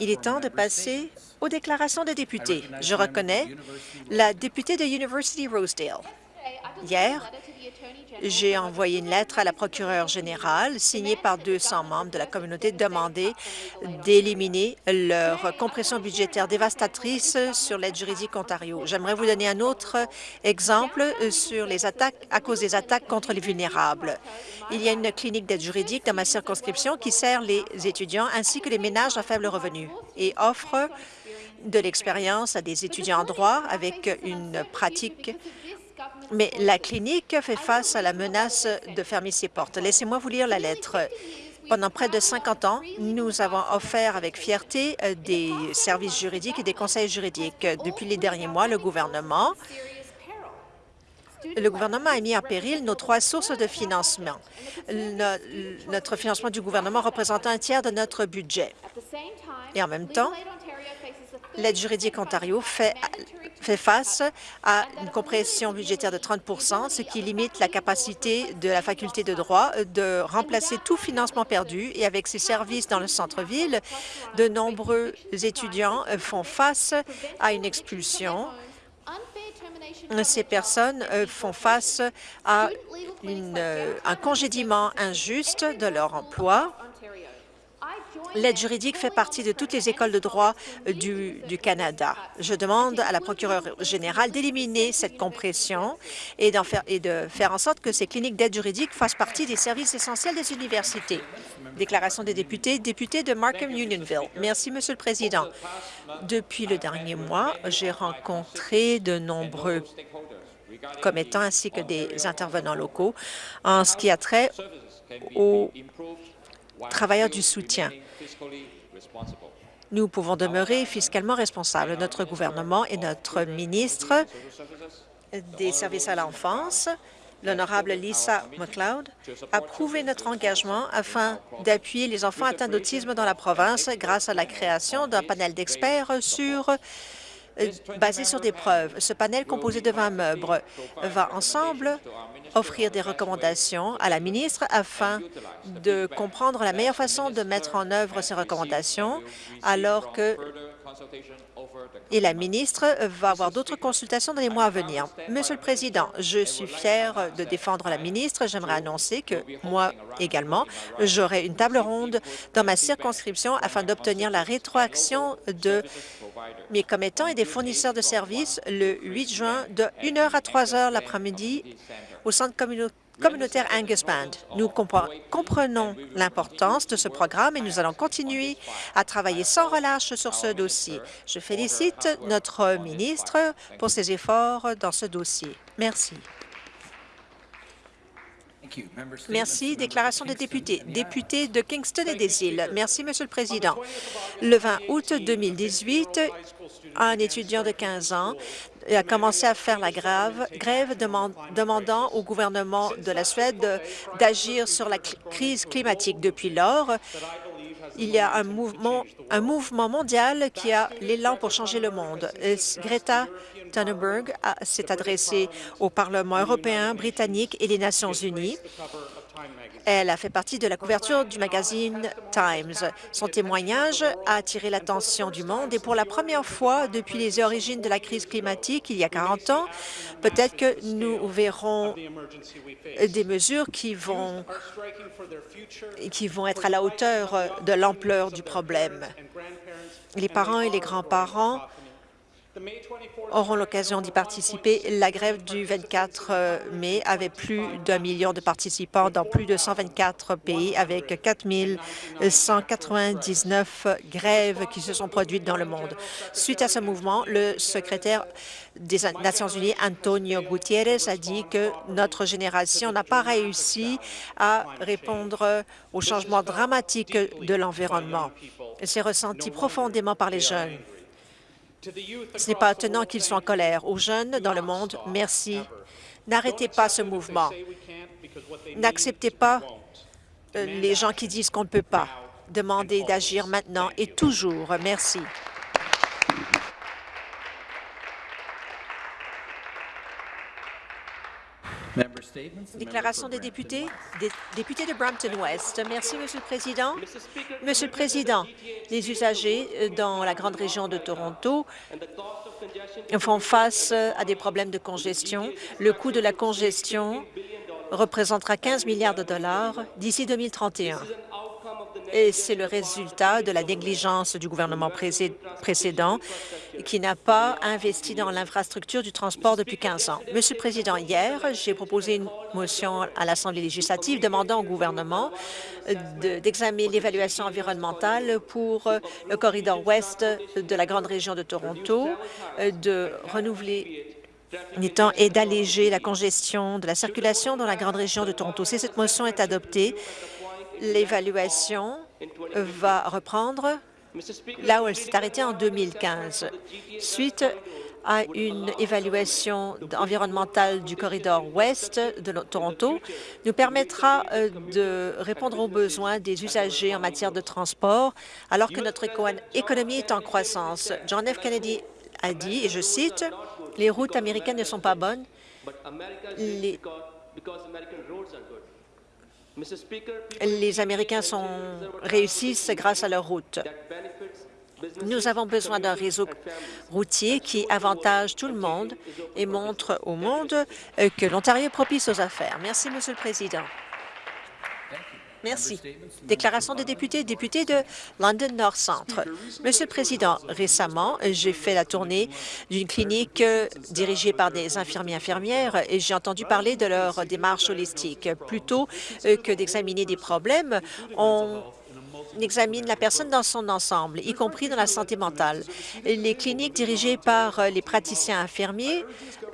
Il est temps de passer aux déclarations des députés. Je reconnais la députée de University Rosedale. Hier, j'ai envoyé une lettre à la procureure générale signée par 200 membres de la communauté demandant d'éliminer leur compression budgétaire dévastatrice sur l'aide juridique Ontario. J'aimerais vous donner un autre exemple sur les attaques à cause des attaques contre les vulnérables. Il y a une clinique d'aide juridique dans ma circonscription qui sert les étudiants ainsi que les ménages à faible revenu et offre de l'expérience à des étudiants en droit avec une pratique mais la clinique fait face à la menace de fermer ses portes. Laissez-moi vous lire la lettre. Pendant près de 50 ans, nous avons offert avec fierté euh, des services juridiques et des conseils juridiques. Depuis les derniers mois, le gouvernement le gouvernement a mis en péril nos trois sources de financement. notre financement du gouvernement représente un tiers de notre budget. Et en même temps, l'aide juridique Ontario fait face à une compression budgétaire de 30% ce qui limite la capacité de la faculté de droit de remplacer tout financement perdu. Et avec ses services dans le centre-ville, de nombreux étudiants font face à une expulsion ces personnes euh, font face à euh, un congédiement injuste de leur emploi L'aide juridique fait partie de toutes les écoles de droit du, Canada. Je demande à la procureure générale d'éliminer cette compression et, et de faire en sorte que ces cliniques d'aide juridique fassent partie des services essentiels des universités. Déclaration des députés, député de Markham-Unionville. Merci, Monsieur le Président. Depuis le dernier mois, j'ai rencontré de nombreux commettants ainsi que des intervenants locaux en ce qui a trait aux travailleurs du soutien. Nous pouvons demeurer fiscalement responsables. Notre gouvernement et notre ministre des services à l'enfance, l'honorable Lisa McLeod, a prouvé notre engagement afin d'appuyer les enfants atteints d'autisme dans la province grâce à la création d'un panel d'experts sur euh, basé sur des preuves. Ce panel composé de 20 membres va ensemble offrir des recommandations à la ministre afin de comprendre la meilleure façon de mettre en œuvre ces recommandations alors que et la ministre va avoir d'autres consultations dans les mois à venir. Monsieur le Président, je suis fier de défendre la ministre. J'aimerais annoncer que moi également, j'aurai une table ronde dans ma circonscription afin d'obtenir la rétroaction de mes commettants et des fournisseurs de services le 8 juin de 1h à 3h l'après-midi au centre communautaire Angus Band. Nous comprenons l'importance de ce programme et nous allons continuer à travailler sans relâche sur ce dossier. Je félicite notre ministre pour ses efforts dans ce dossier. Merci. Merci. Déclaration des députés. Député de Kingston et des îles. Merci, Monsieur le Président. Le 20 août 2018, un étudiant de 15 ans a commencé à faire la grève, demandant au gouvernement de la Suède d'agir sur la crise climatique. Depuis lors, il y a un mouvement, un mouvement mondial qui a l'élan pour changer le monde. Greta Thunberg s'est adressée au Parlement européen, britannique et les Nations unies. Elle a fait partie de la couverture du magazine Times. Son témoignage a attiré l'attention du monde et pour la première fois depuis les origines de la crise climatique, il y a 40 ans, peut-être que nous verrons des mesures qui vont, qui vont être à la hauteur de l'ampleur du problème. Les parents et les grands-parents auront l'occasion d'y participer. La grève du 24 euh, mai avait plus d'un million de participants dans plus de 124 pays avec 4 199 grèves qui se sont produites dans le monde. Suite à ce mouvement, le secrétaire des Nations unies, Antonio Gutiérrez, a dit que notre génération n'a pas réussi à répondre aux changements dramatiques de l'environnement. C'est ressenti profondément par les jeunes. Ce n'est pas étonnant qu'ils soient en colère. Aux jeunes dans le monde, merci. N'arrêtez pas ce mouvement. N'acceptez pas euh, les gens qui disent qu'on ne peut pas. Demandez d'agir maintenant et toujours. Merci. Déclaration des députés. Des députés de Brampton-Ouest. Merci, Monsieur le Président. Monsieur le Président, les usagers euh, dans la grande région de Toronto font face à des problèmes de congestion. Le coût de la congestion représentera 15 milliards de dollars d'ici 2031 c'est le résultat de la négligence du gouvernement précédent qui n'a pas investi dans l'infrastructure du transport depuis 15 ans. Monsieur le Président, hier, j'ai proposé une motion à l'Assemblée législative demandant au gouvernement d'examiner l'évaluation environnementale pour le corridor ouest de la grande région de Toronto, de renouveler et d'alléger la congestion de la circulation dans la grande région de Toronto. Si cette motion est adoptée, l'évaluation va reprendre là où elle s'est arrêtée en 2015. Suite à une évaluation environnementale du corridor ouest de Toronto, nous permettra euh, de répondre aux besoins des usagers en matière de transport, alors que notre économie est en croissance. John F. Kennedy a dit, et je cite, « Les routes américaines ne sont pas bonnes, les les Américains sont, réussissent grâce à leurs routes. Nous avons besoin d'un réseau routier qui avantage tout le monde et montre au monde euh, que l'Ontario est propice aux affaires. Merci, Monsieur le Président. Merci. Déclaration des députés, député de London North Centre. Monsieur le Président, récemment, j'ai fait la tournée d'une clinique dirigée par des infirmiers infirmières et j'ai entendu parler de leur démarche holistique. Plutôt euh, que d'examiner des problèmes, on examine la personne dans son ensemble, y compris dans la santé mentale. Les cliniques dirigées par euh, les praticiens infirmiers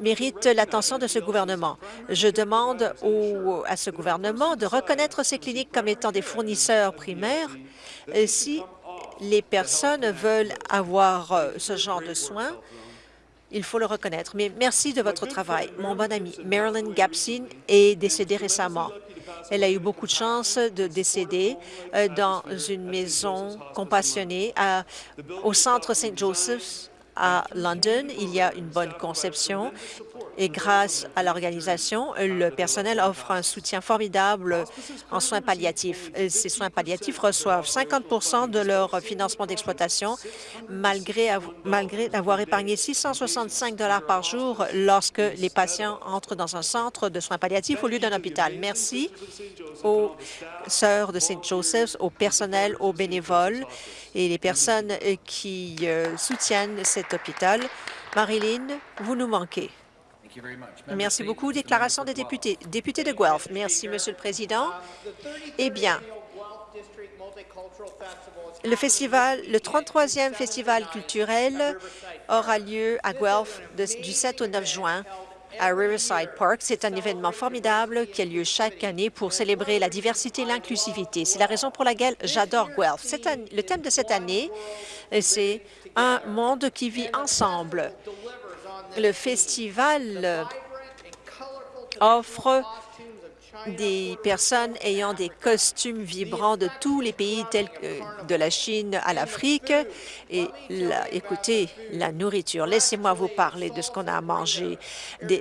méritent l'attention de ce gouvernement. Je demande au, à ce gouvernement de reconnaître ces cliniques comme étant des fournisseurs primaires si les personnes veulent avoir euh, ce genre de soins il faut le reconnaître. Mais merci de votre travail. Mon bon ami Marilyn Gapsin est décédée récemment. Elle a eu beaucoup de chance de décéder euh, dans une maison compassionnée au centre St. À London. Il y a une bonne conception et grâce à l'organisation, le personnel offre un soutien formidable en soins palliatifs. Ces soins palliatifs reçoivent 50% de leur financement d'exploitation, malgré avoir épargné 665 par jour lorsque les patients entrent dans un centre de soins palliatifs au lieu d'un hôpital. Merci aux sœurs de St. Joseph's, au personnel, aux bénévoles et les personnes qui euh, soutiennent cet hôpital. Marilyn, vous nous manquez. Merci beaucoup. Déclaration des députés. Député de Guelph. Merci, Monsieur le Président. Eh bien, le festival, le 33e festival culturel aura lieu à Guelph du 7 au 9 juin à Riverside Park. C'est un événement formidable qui a lieu chaque année pour célébrer la diversité et l'inclusivité. C'est la raison pour laquelle j'adore Guelph. le thème de cette année, c'est « Un monde qui vit ensemble ». Le festival offre des personnes ayant des costumes vibrants de tous les pays tels que de la Chine à l'Afrique. Et écoutez, la nourriture, laissez-moi vous parler de ce qu'on a à manger,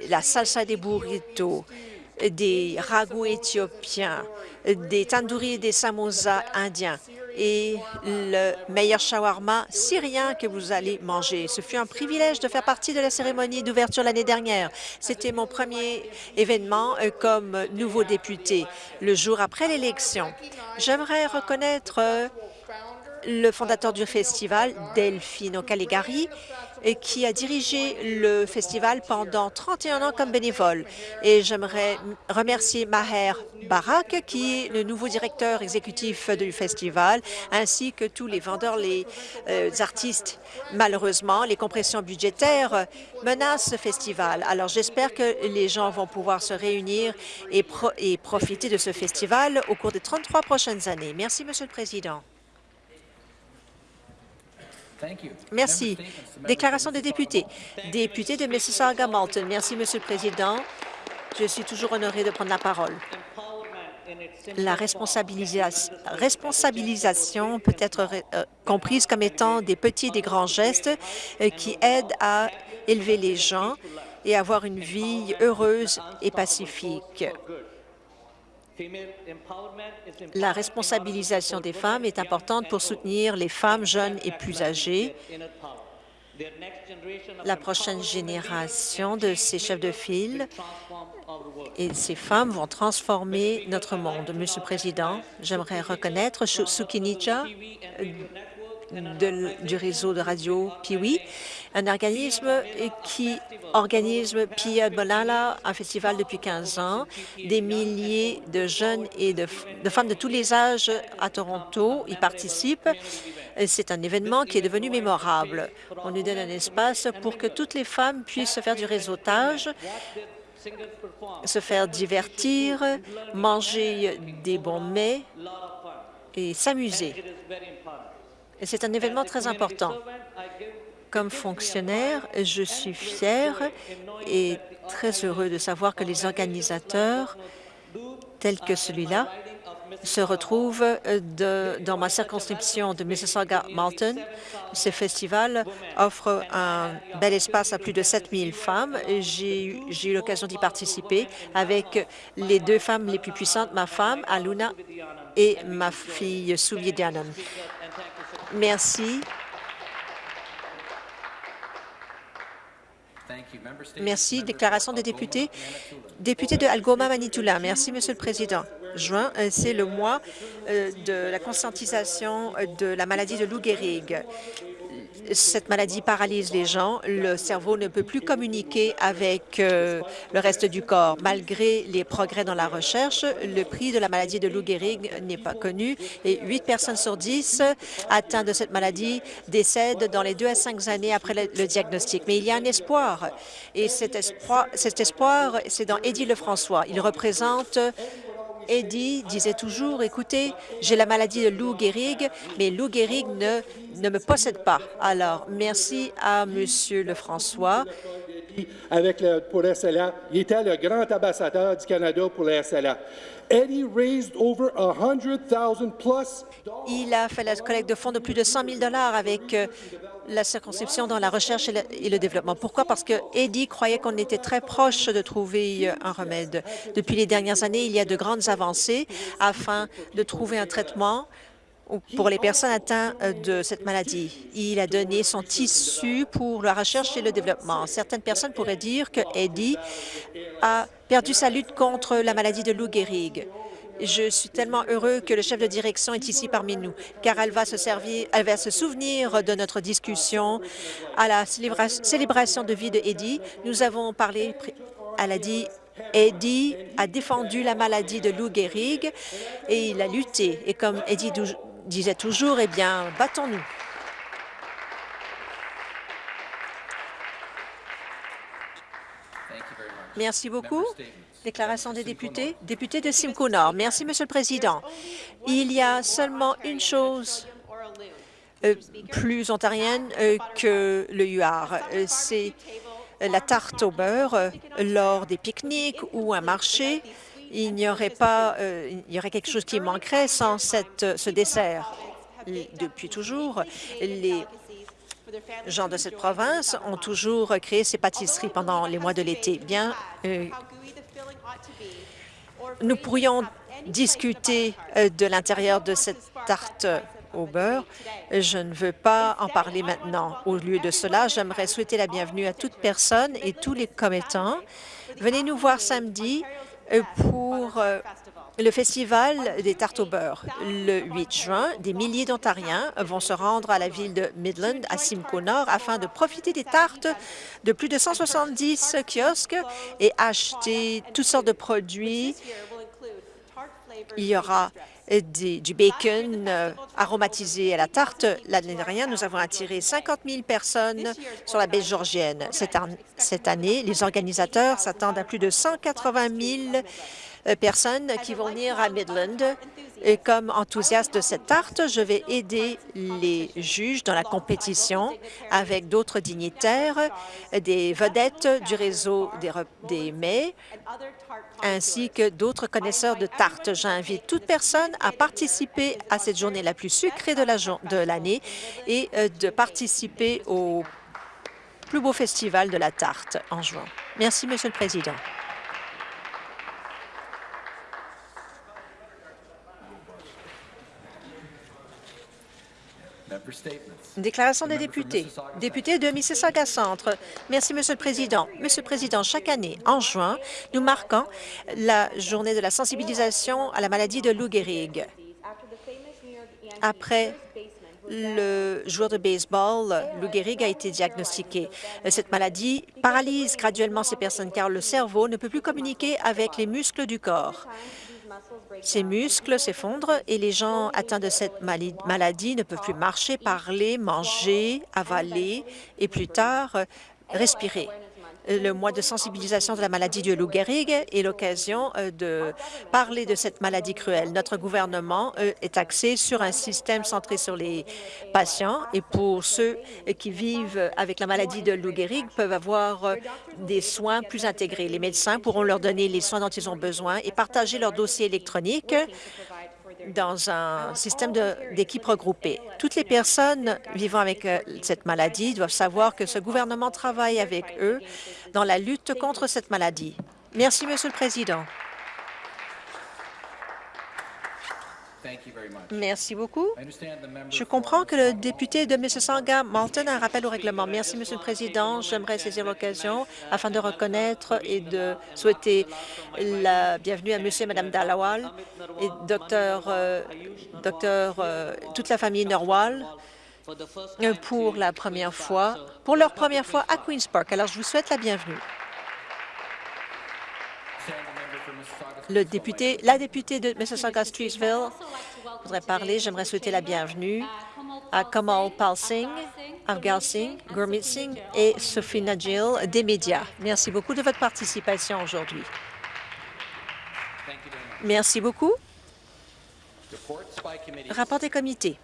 la salsa des burritos, des ragoûts éthiopiens, des tandoori et des samosas indiens et le meilleur shawarma syrien que vous allez manger. Ce fut un privilège de faire partie de la cérémonie d'ouverture l'année dernière. C'était mon premier événement euh, comme nouveau député, le jour après l'élection. J'aimerais reconnaître euh, le fondateur du festival, Delphino Caligari, qui a dirigé le festival pendant 31 ans comme bénévole. Et j'aimerais remercier Maher Barak, qui est le nouveau directeur exécutif du festival, ainsi que tous les vendeurs, les euh, artistes. Malheureusement, les compressions budgétaires menacent ce festival. Alors, j'espère que les gens vont pouvoir se réunir et, et profiter de ce festival au cours des 33 prochaines années. Merci, Monsieur le Président. Merci. Déclaration des députés. Député de Mississauga-Malton. Merci, Monsieur le Président. Je suis toujours honoré de prendre la parole. La responsabilisation peut être euh, comprise comme étant des petits et des grands gestes euh, qui aident à élever les gens et avoir une vie heureuse et pacifique. La responsabilisation des femmes est importante pour soutenir les femmes jeunes et plus âgées. La prochaine génération de ces chefs de file et ces femmes vont transformer notre monde. Monsieur le Président, j'aimerais reconnaître Du réseau de radio Piwi, un organisme qui organise Pia Bolala, un festival depuis 15 ans. Des milliers de jeunes et de, de femmes de tous les âges à Toronto y participent. C'est un événement qui est devenu mémorable. On nous donne un espace pour que toutes les femmes puissent faire du réseautage se faire divertir, manger des bons mets et s'amuser. C'est un événement très important. Comme fonctionnaire, je suis fier et très heureux de savoir que les organisateurs, tels que celui-là, se retrouvent dans ma circonscription de Mississauga-Malton. Ce festival offre un bel espace à plus de 7000 femmes. J'ai eu l'occasion d'y participer avec les deux femmes les plus puissantes, ma femme, Aluna, et ma fille, Soulier Dianon. Merci. Merci. Déclaration des députés. Député de Algoma-Manitoula. Merci, Monsieur le Président. Juin, euh, c'est le mois euh, de la conscientisation de la maladie de Lou Gehrig cette maladie paralyse les gens. Le cerveau ne peut plus communiquer avec euh, le reste du corps. Malgré les progrès dans la recherche, le prix de la maladie de Lou Gehrig n'est pas connu et 8 personnes sur 10 atteintes de cette maladie décèdent dans les deux à cinq années après le, diagnostic. Mais il y a un espoir et cet espoir, cet espoir c'est dans Eddie Lefrançois. Il représente Eddie disait toujours, écoutez, j'ai la maladie de Lou Gehrig, mais Lou Gehrig ne, ne me possède pas. Alors, merci à Monsieur Lefrançois. Avec le, pour SLA, il était le grand ambassadeur du Canada pour la SLA. Eddie raised over 100,000 plus. Il a fait la collecte de fonds de plus de 100 000 dollars avec euh, la circonscription dans la recherche et le, et le développement. Pourquoi? Parce que Eddie croyait qu'on était très proche de trouver un remède. Depuis les dernières années, il y a de grandes avancées afin de trouver un traitement pour les personnes atteintes euh, de cette maladie. Il a donné son tissu pour la recherche et le développement. Certaines personnes pourraient dire que Eddie a perdu sa lutte contre la maladie de Lou Gehrig. Je suis tellement heureux que le chef de direction est ici parmi nous, car elle va se servir, elle va se souvenir de notre discussion à la célébration de vie de Eddie. Nous avons parlé, elle a dit Eddie a défendu la maladie de Lou Gehrig et il a lutté. Et comme Eddie disait toujours, eh bien, battons-nous. Merci beaucoup. Déclaration des députés. Député de Simcoe Nord. Merci, Monsieur le Président. Il y a seulement une chose euh, plus ontarienne euh, que le huard. Euh, C'est la tarte au beurre lors des pique-niques ou un marché. Il n'y aurait pas, il y aurait quelque chose qui manquerait sans cette, ce dessert. Depuis toujours, les gens de cette province ont toujours créé ces pâtisseries pendant les mois de l'été. Bien, nous pourrions discuter euh, de l'intérieur de cette tarte au beurre. Je ne veux pas en parler maintenant. Au lieu de cela, j'aimerais souhaiter la bienvenue à toute personne et tous les commettants. Venez nous voir samedi euh, pour euh, le Festival des tartes au beurre. Le 8 juin, des milliers d'Ontariens vont se rendre à la ville de Midland, à Simcoe Nord, afin de profiter des tartes de plus de 170 kiosques et acheter toutes sortes de produits. Il y aura du bacon euh, aromatisé à la tarte. L'année dernière, nous avons attiré 50 000 personnes sur la baie georgienne. Cette année, les organisateurs s'attendent à plus de 180 000 euh, personnes qui vont venir à Midland. Et comme enthousiaste de cette tarte, je vais aider les juges dans la compétition avec d'autres dignitaires, des vedettes du réseau des, des mets, ainsi que d'autres connaisseurs de tartes. J'invite toute personne à participer à cette journée la plus sucrée de l'année la et euh, de participer au plus beau festival de la tarte en juin. Merci, Monsieur le Président. Déclaration des députés. Député de Mississauga Centre. Merci, Monsieur le Président. Monsieur le Président, chaque année, en juin, nous marquons la journée de la sensibilisation à la maladie de Lou Gehrig. Après le joueur de baseball, Lou Gehrig, a été diagnostiqué. Cette maladie paralyse graduellement ces personnes car le cerveau ne peut plus communiquer avec les muscles du corps. Ces muscles s'effondrent et les gens atteints de cette maladie ne peuvent plus marcher, parler, manger, avaler et plus tard respirer. Le mois de sensibilisation de la maladie de Lou Gehrig est l'occasion euh, de parler de cette maladie cruelle. Notre gouvernement euh, est axé sur un système centré sur les patients et pour ceux qui vivent avec la maladie de Lou Gehrig peuvent avoir euh, des soins plus intégrés. Les médecins pourront leur donner les soins dont ils ont besoin et partager leur dossier électronique dans un système d'équipe regroupée. Toutes les personnes vivant avec euh, cette maladie doivent savoir que ce gouvernement travaille avec eux dans la lutte contre cette maladie. Merci, Monsieur le Président. Merci beaucoup. Je comprends que le député de Mississauga Malton a un rappel au règlement. Merci, Monsieur le Président. J'aimerais saisir l'occasion afin de reconnaître et de souhaiter la bienvenue à Monsieur et Madame Dalawal et docteur, euh, docteur euh, toute la famille Norwal pour la première fois, pour leur première fois à Queen's Park. Alors, je vous souhaite la bienvenue. Le député, la députée de Mississauga-Streetsville voudrais parler. J'aimerais souhaiter la bienvenue à Kamal Pal Singh, Avgal Singh, Gurmeet Singh et Sophie Najil des médias. Merci beaucoup de votre participation aujourd'hui. Merci beaucoup. Rapport des comités.